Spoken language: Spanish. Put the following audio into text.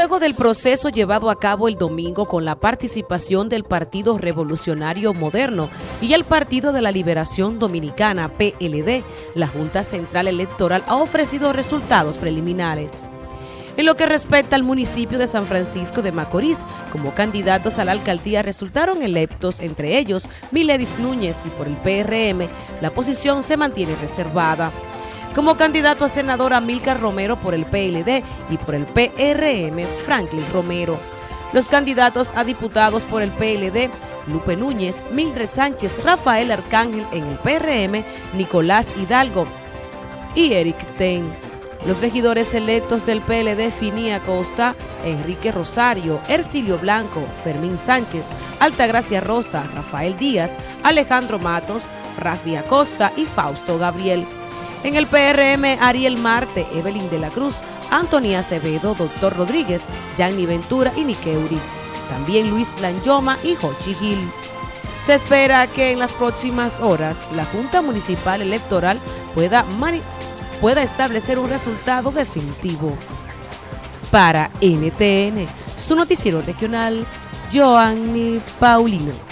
Luego del proceso llevado a cabo el domingo con la participación del Partido Revolucionario Moderno y el Partido de la Liberación Dominicana, PLD, la Junta Central Electoral ha ofrecido resultados preliminares. En lo que respecta al municipio de San Francisco de Macorís, como candidatos a la alcaldía resultaron electos, entre ellos Miledis Núñez y por el PRM, la posición se mantiene reservada. Como candidato a senador Amílcar Romero por el PLD y por el PRM, Franklin Romero. Los candidatos a diputados por el PLD, Lupe Núñez, Mildred Sánchez, Rafael Arcángel en el PRM, Nicolás Hidalgo y Eric Ten. Los regidores electos del PLD Finia Costa, Enrique Rosario, Ercilio Blanco, Fermín Sánchez, Altagracia Rosa, Rafael Díaz, Alejandro Matos, Rafi Acosta y Fausto Gabriel. En el PRM, Ariel Marte, Evelyn de la Cruz, Antonia Acevedo, Doctor Rodríguez, Yanni Ventura y Nikeuri. También Luis Lanyoma y Jochi Gil. Se espera que en las próximas horas la Junta Municipal Electoral pueda pueda establecer un resultado definitivo. Para NTN, su noticiero regional, Joanny Paulino.